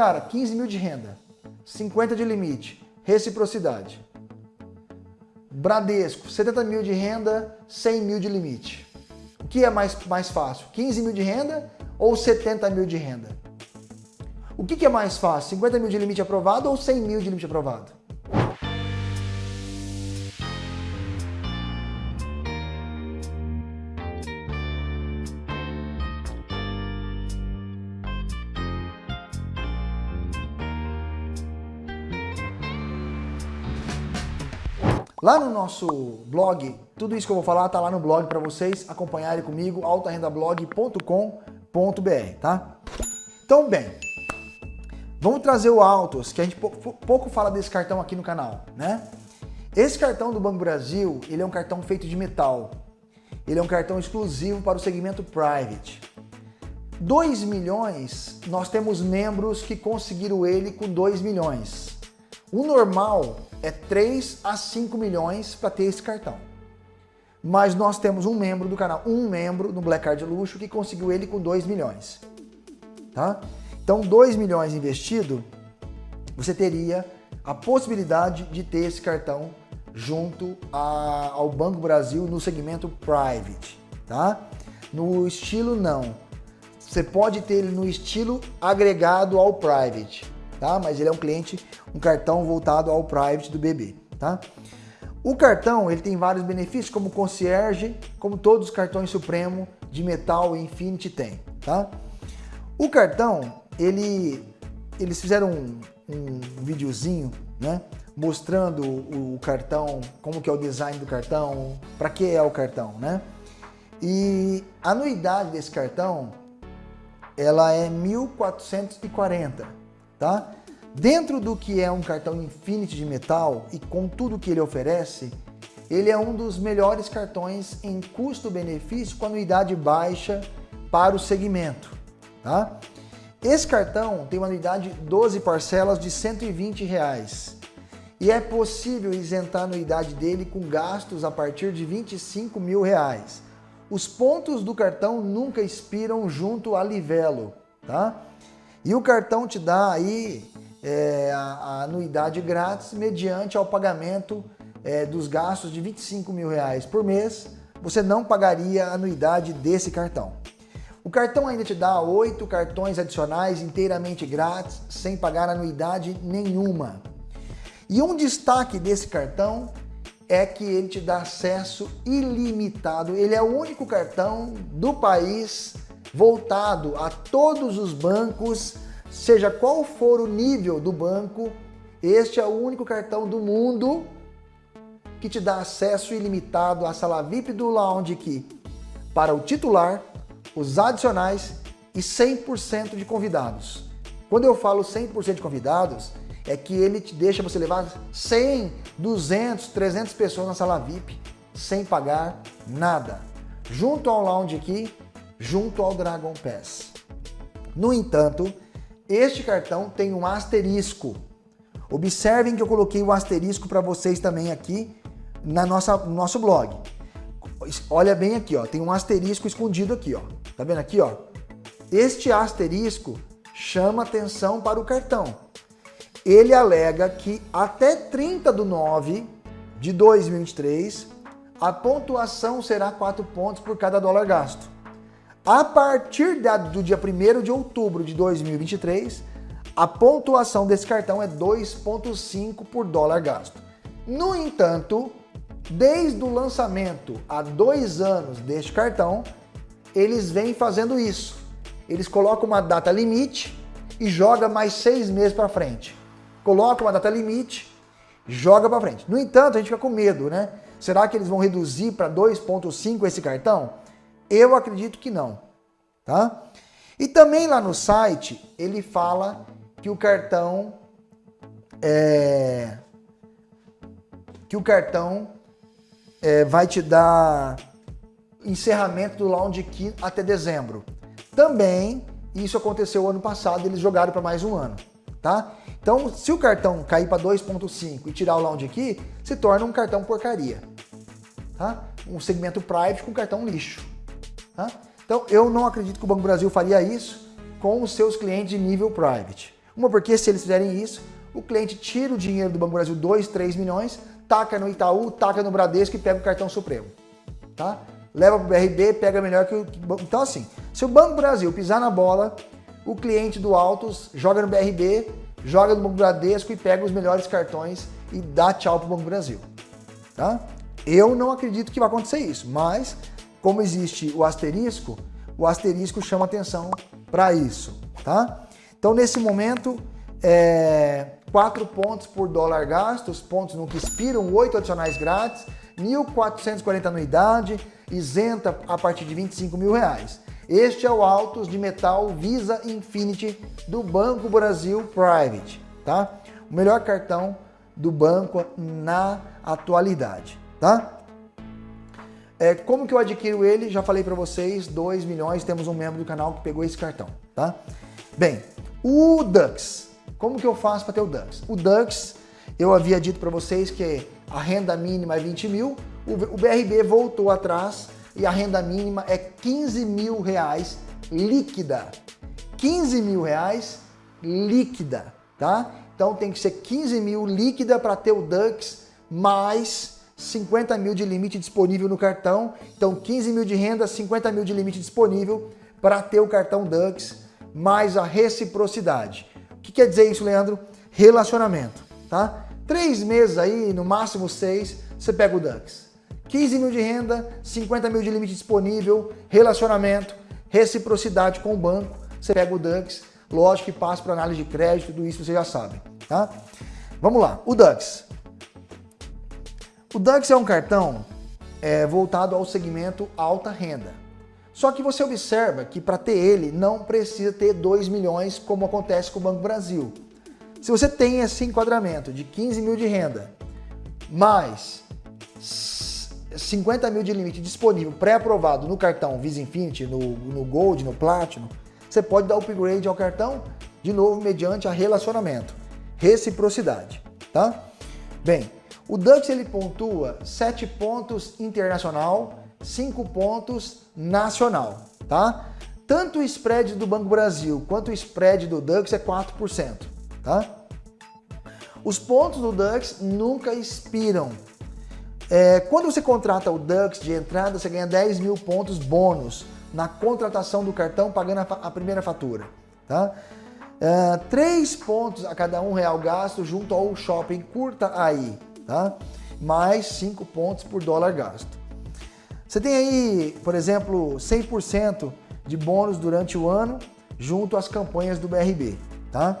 Cara, 15 mil de renda, 50 de limite, reciprocidade. Bradesco, 70 mil de renda, 100 mil de limite. O que é mais, mais fácil? 15 mil de renda ou 70 mil de renda? O que, que é mais fácil? 50 mil de limite aprovado ou 100 mil de limite aprovado? Lá no nosso blog, tudo isso que eu vou falar tá lá no blog para vocês acompanharem comigo, altarendablog.com.br, tá? Então, bem, vamos trazer o Autos, que a gente pouco fala desse cartão aqui no canal, né? Esse cartão do Banco Brasil, ele é um cartão feito de metal. Ele é um cartão exclusivo para o segmento private. 2 milhões, nós temos membros que conseguiram ele com 2 milhões. O normal é 3 a 5 milhões para ter esse cartão. Mas nós temos um membro do canal, um membro no Black Card Luxo que conseguiu ele com 2 milhões. Tá? Então 2 milhões investido, você teria a possibilidade de ter esse cartão junto a, ao Banco Brasil no segmento private. Tá? No estilo não. Você pode ter ele no estilo agregado ao private tá? Mas ele é um cliente, um cartão voltado ao private do BB, tá? O cartão, ele tem vários benefícios, como concierge, como todos os cartões Supremo de Metal e Infinity tem, tá? O cartão, ele, eles fizeram um, um videozinho, né? Mostrando o, o cartão, como que é o design do cartão, para que é o cartão, né? E a anuidade desse cartão, ela é 1440 tá? Dentro do que é um cartão Infinity de metal e com tudo que ele oferece, ele é um dos melhores cartões em custo-benefício com anuidade baixa para o segmento, tá? Esse cartão tem uma anuidade 12 parcelas de 120 reais e é possível isentar a anuidade dele com gastos a partir de 25 mil reais. Os pontos do cartão nunca expiram junto a Livelo, tá? E o cartão te dá aí é, a, a, anuidade grátis mediante ao pagamento é, dos gastos de 25 mil reais por mês. Você não pagaria a anuidade desse cartão. O cartão ainda te dá oito cartões adicionais inteiramente grátis, sem pagar anuidade nenhuma. E um destaque desse cartão é que ele te dá acesso ilimitado. Ele é o único cartão do país voltado a todos os bancos, seja qual for o nível do banco, este é o único cartão do mundo que te dá acesso ilimitado à sala VIP do Lounge Key para o titular, os adicionais e 100% de convidados. Quando eu falo 100% de convidados, é que ele te deixa você levar 100, 200, 300 pessoas na sala VIP sem pagar nada. Junto ao Lounge Key, junto ao Dragon Pass. No entanto, este cartão tem um asterisco. Observem que eu coloquei o asterisco para vocês também aqui na nossa, no nosso blog. Olha bem aqui, ó, tem um asterisco escondido aqui, ó. Tá vendo aqui, ó? Este asterisco chama atenção para o cartão. Ele alega que até 30 de 9 de 2023, a pontuação será 4 pontos por cada dólar gasto. A partir do dia 1 de outubro de 2023, a pontuação desse cartão é 2,5 por dólar gasto. No entanto, desde o lançamento há dois anos deste cartão, eles vêm fazendo isso. Eles colocam uma data limite e joga mais seis meses para frente. Coloca uma data limite, joga para frente. No entanto, a gente fica com medo, né? Será que eles vão reduzir para 2.5 esse cartão? Eu acredito que não, tá? E também lá no site ele fala que o cartão é, que o cartão é, vai te dar encerramento do Lounge Key até dezembro. Também isso aconteceu ano passado, eles jogaram para mais um ano, tá? Então, se o cartão cair para 2.5 e tirar o Lounge Key, se torna um cartão porcaria, tá? Um segmento private com cartão lixo. Tá? Então, eu não acredito que o Banco Brasil faria isso com os seus clientes de nível private. Uma porque se eles fizerem isso, o cliente tira o dinheiro do Banco Brasil, 2, 3 milhões, taca no Itaú, taca no Bradesco e pega o cartão Supremo. Tá? Leva para o BRB, pega melhor que o... Então assim, se o Banco Brasil pisar na bola, o cliente do Autos joga no BRB, joga no Banco Bradesco e pega os melhores cartões e dá tchau para o Banco Brasil. Tá? Eu não acredito que vai acontecer isso, mas como existe o asterisco, o asterisco chama atenção para isso. Tá? Então nesse momento, é, 4 pontos por dólar gasto, os pontos nunca expiram, 8 adicionais grátis, 1.440 anuidade, isenta a partir de 25 mil reais. Este é o Autos de Metal Visa Infinity do Banco Brasil Private, tá? O melhor cartão do banco na atualidade, tá? É, como que eu adquiro ele? Já falei para vocês, 2 milhões, temos um membro do canal que pegou esse cartão, tá? Bem, o Dux, como que eu faço para ter o Dux? O Dux, eu havia dito para vocês que a renda mínima é 20 mil, o BRB voltou atrás e a renda mínima é 15 mil reais líquida. 15 mil reais líquida, tá? Então tem que ser 15 mil líquida para ter o Dux mais 50 mil de limite disponível no cartão. Então 15 mil de renda, 50 mil de limite disponível para ter o cartão Dux mais a reciprocidade. O que quer dizer isso, Leandro? Relacionamento, tá? Três meses aí, no máximo seis, você pega o Dux. 15 mil de renda, 50 mil de limite disponível, relacionamento, reciprocidade com o banco, você pega o Dux, lógico que passa para análise de crédito, tudo isso você já sabe, tá? Vamos lá, o Dux. O Dux é um cartão é, voltado ao segmento alta renda. Só que você observa que para ter ele não precisa ter 2 milhões como acontece com o Banco Brasil. Se você tem esse enquadramento de 15 mil de renda, mais 50 mil de limite disponível, pré-aprovado no cartão Visa Infinity, no, no Gold, no Platinum, você pode dar upgrade ao cartão, de novo, mediante a relacionamento, reciprocidade, tá? Bem, o Dux ele pontua 7 pontos internacional, 5 pontos nacional, tá? Tanto o spread do Banco Brasil quanto o spread do Dux é 4%, tá? Os pontos do Dux nunca expiram, é, quando você contrata o Dux de entrada, você ganha 10 mil pontos bônus na contratação do cartão pagando a, a primeira fatura. Tá? É, 3 pontos a cada um real gasto junto ao shopping, curta aí. Tá? Mais 5 pontos por dólar gasto. Você tem aí, por exemplo, 100% de bônus durante o ano junto às campanhas do BRB. Tá?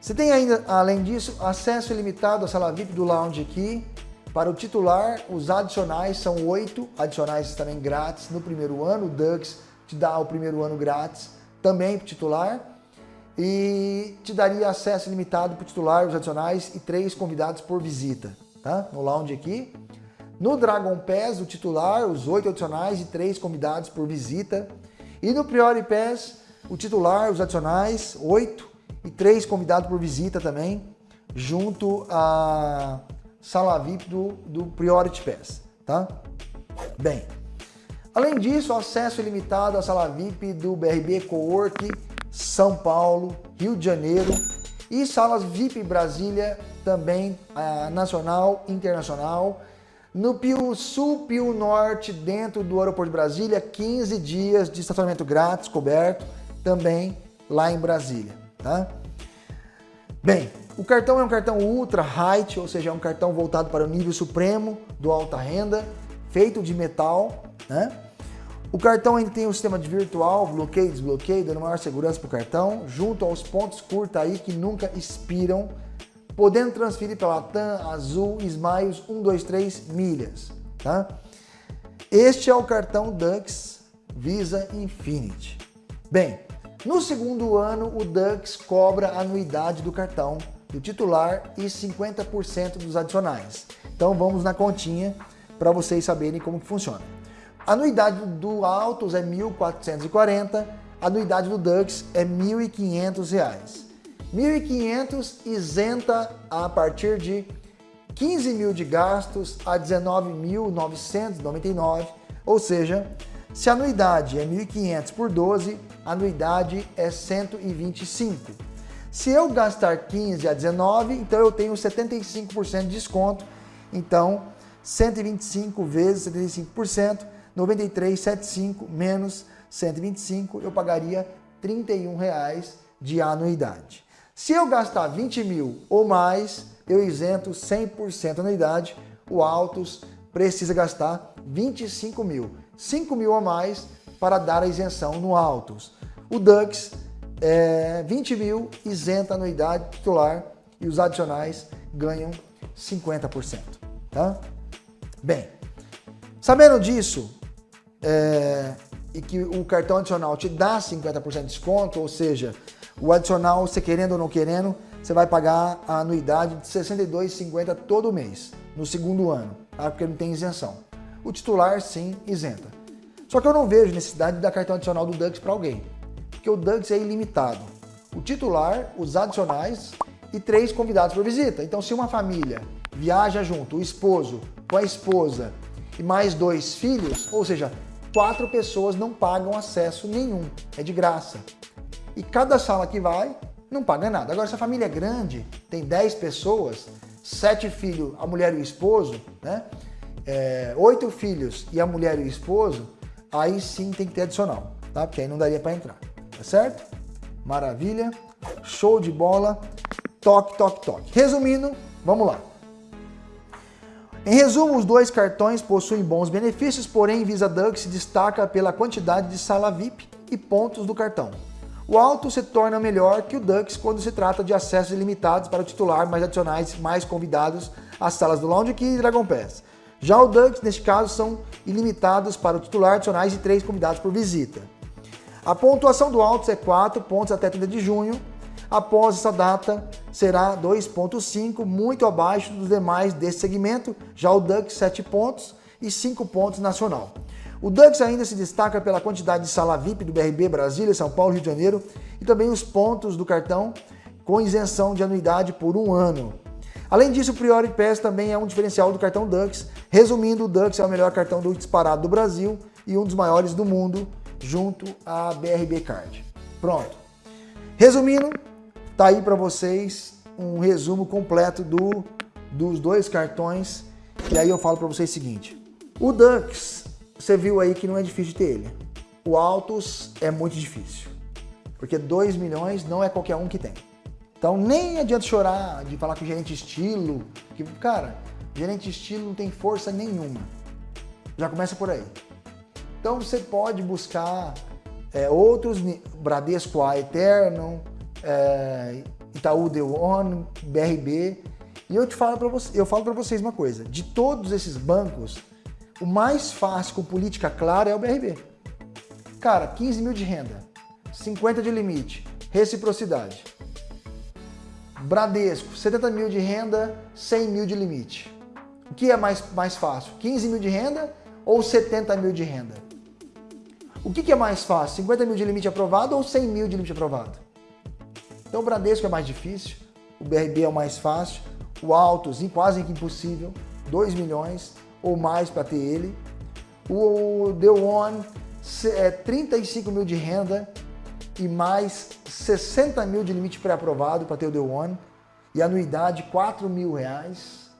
Você tem ainda, além disso, acesso ilimitado à sala VIP do lounge aqui, para o titular, os adicionais são oito adicionais também grátis no primeiro ano. O Dux te dá o primeiro ano grátis também para o titular. E te daria acesso limitado para o titular, os adicionais e três convidados por visita, tá? No lounge aqui. No Dragon Pass, o titular, os oito adicionais e três convidados por visita. E no Priori Pass, o titular, os adicionais, oito e três convidados por visita também, junto a sala VIP do, do Priority Pass, tá? Bem, além disso, acesso ilimitado à sala VIP do BRB Cowork São Paulo, Rio de Janeiro e salas VIP Brasília, também a nacional, internacional, no Pio Sul, Pio Norte, dentro do aeroporto de Brasília, 15 dias de estacionamento grátis, coberto, também lá em Brasília, tá? Bem, o cartão é um cartão ultra height, ou seja, é um cartão voltado para o nível supremo do alta renda, feito de metal, né? O cartão ainda tem um sistema de virtual, bloqueio e desbloqueio, dando maior segurança para o cartão, junto aos pontos curta aí que nunca expiram, podendo transferir pela TAM, Azul, Smiles 123 milhas, tá? Este é o cartão Dux Visa Infinity. Bem, no segundo ano o Dux cobra a anuidade do cartão do titular e 50% dos adicionais. Então vamos na continha para vocês saberem como que funciona. A anuidade do Autos é 1.440, a anuidade do Dux é R$ 1.500. 1.500 isenta a partir de 15 mil de gastos a 19.999, ou seja, se a anuidade é 1.500 por 12, a anuidade é 125. Se eu gastar 15 a 19, então eu tenho 75% de desconto. Então, 125 vezes 75%, 93,75 menos 125, eu pagaria R$ 31,00 de anuidade. Se eu gastar 20 mil ou mais, eu isento 100% anuidade. O Autos precisa gastar 25 mil, 5 mil ou mais para dar a isenção no Autos. O Dux, é, 20 mil, isenta a anuidade titular e os adicionais ganham 50%. Tá? Bem, sabendo disso, é, e que o cartão adicional te dá 50% de desconto, ou seja, o adicional, você querendo ou não querendo, você vai pagar a anuidade de R$ 62,50 todo mês, no segundo ano, tá? porque não tem isenção. O titular, sim, isenta. Só que eu não vejo necessidade de dar cartão adicional do Dux para alguém, porque o Dux é ilimitado. O titular, os adicionais e três convidados por visita. Então, se uma família viaja junto, o esposo com a esposa e mais dois filhos, ou seja, quatro pessoas não pagam acesso nenhum, é de graça. E cada sala que vai, não paga nada. Agora, se a família é grande, tem 10 pessoas, sete filhos, a mulher e o esposo, né? É, oito filhos e a mulher e o esposo, aí sim tem que ter adicional, tá? Porque aí não daria para entrar, tá certo? Maravilha, show de bola, toque, toque, toque. Resumindo, vamos lá. Em resumo, os dois cartões possuem bons benefícios, porém Visa Dux se destaca pela quantidade de sala VIP e pontos do cartão. O Alto se torna melhor que o Dux quando se trata de acessos ilimitados para o titular, mais adicionais, mais convidados às salas do Lounge Key e Dragon Pass. Já o Dux, neste caso, são ilimitados para o titular, adicionais e 3 convidados por visita. A pontuação do Altos é 4 pontos até 30 de junho, após essa data será 2.5, muito abaixo dos demais desse segmento, já o Dux 7 pontos e 5 pontos nacional. O Dux ainda se destaca pela quantidade de sala VIP do BRB Brasília, São Paulo, Rio de Janeiro e também os pontos do cartão com isenção de anuidade por um ano. Além disso, o Priority Pass também é um diferencial do cartão Dux. Resumindo, o Dux é o melhor cartão do disparado do Brasil e um dos maiores do mundo, junto à BRB Card. Pronto. Resumindo, Tá aí para vocês um resumo completo do, dos dois cartões. E aí eu falo para vocês o seguinte. O Dux, você viu aí que não é difícil ter ele. O Altos é muito difícil. Porque 2 milhões não é qualquer um que tem. Então nem adianta chorar de falar que o gerente estilo, que, cara, gerente estilo não tem força nenhuma. Já começa por aí. Então você pode buscar é, outros, Bradesco A Eterno, é, Itaú The One, BRB. E eu te falo para você, eu falo para vocês uma coisa: de todos esses bancos, o mais fácil com política clara é o BRB. Cara, 15 mil de renda, 50 de limite, reciprocidade. Bradesco, 70 mil de renda, 100 mil de limite. O que é mais, mais fácil? 15 mil de renda ou 70 mil de renda? O que, que é mais fácil? 50 mil de limite aprovado ou 100 mil de limite aprovado? Então o Bradesco é mais difícil, o BRB é o mais fácil, o Altos quase que impossível, 2 milhões ou mais para ter ele. O The One é 35 mil de renda e mais 60 mil de limite pré-aprovado para ter o The One e anuidade 4 mil reais,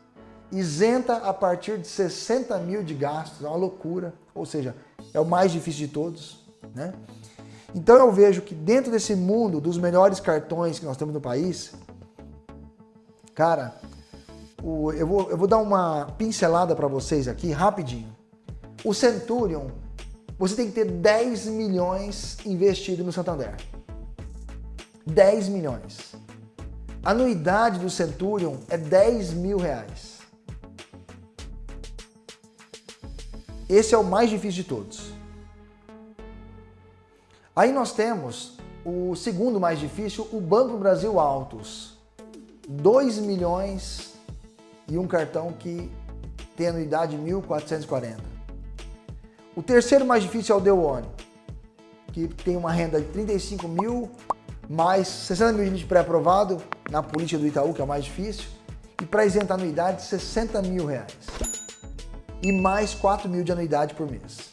isenta a partir de 60 mil de gastos, é uma loucura, ou seja, é o mais difícil de todos, né? Então eu vejo que dentro desse mundo dos melhores cartões que nós temos no país, cara, o, eu, vou, eu vou dar uma pincelada para vocês aqui rapidinho. O Centurion, você tem que ter 10 milhões investido no Santander. 10 milhões. A anuidade do Centurion é 10 mil reais. Esse é o mais difícil de todos. Aí nós temos o segundo mais difícil, o Banco Brasil Altos. 2 milhões e um cartão que tem anuidade 1.440. O terceiro mais difícil é o The One, que tem uma renda de 35 mil, mais 60 mil de pré-aprovado na política do Itaú, que é o mais difícil, e para isentar anuidade, 60 mil reais. E mais 4 mil de anuidade por mês.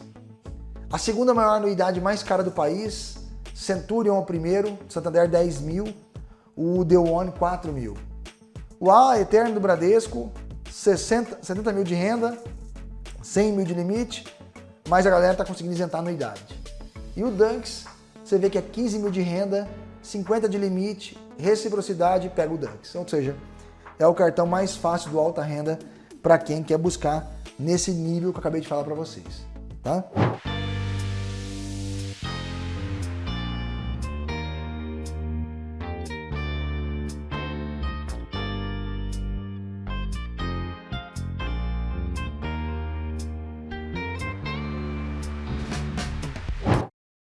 A segunda maior anuidade mais cara do país, Centurion é o primeiro, Santander 10 mil. o The One 4 mil. O A Eterno do Bradesco, 60, 70 mil de renda, 100 mil de limite, mas a galera tá conseguindo isentar a anuidade. E o Dunks, você vê que é 15 mil de renda, 50 de limite, reciprocidade, pega o Dunks. Ou seja, é o cartão mais fácil do alta renda para quem quer buscar nesse nível que eu acabei de falar para vocês, tá?